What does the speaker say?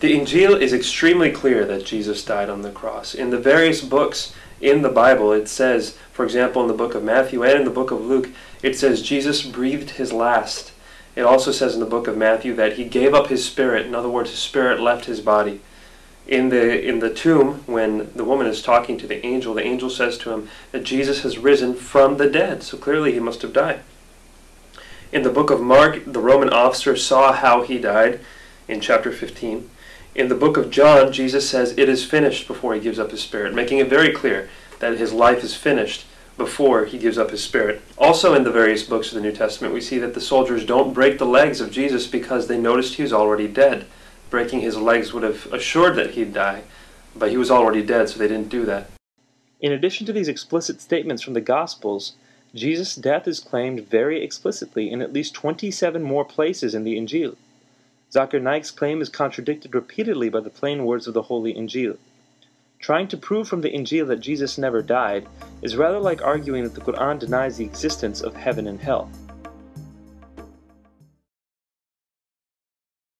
The Injil is extremely clear that Jesus died on the cross. In the various books in the Bible, it says, for example, in the book of Matthew and in the book of Luke, it says Jesus breathed his last. It also says in the book of Matthew that he gave up his spirit. In other words, his spirit left his body. In the in the tomb, when the woman is talking to the angel, the angel says to him that Jesus has risen from the dead. So clearly he must have died. In the book of Mark, the Roman officer saw how he died in chapter 15. In the book of John, Jesus says it is finished before he gives up his spirit, making it very clear that his life is finished before he gives up his spirit. Also, in the various books of the New Testament, we see that the soldiers don't break the legs of Jesus because they noticed he was already dead. Breaking his legs would have assured that he'd die, but he was already dead, so they didn't do that. In addition to these explicit statements from the Gospels, Jesus' death is claimed very explicitly in at least 27 more places in the Injil. Zakir Naik's claim is contradicted repeatedly by the plain words of the Holy Injil. Trying to prove from the Injil that Jesus never died is rather like arguing that the Quran denies the existence of heaven and hell.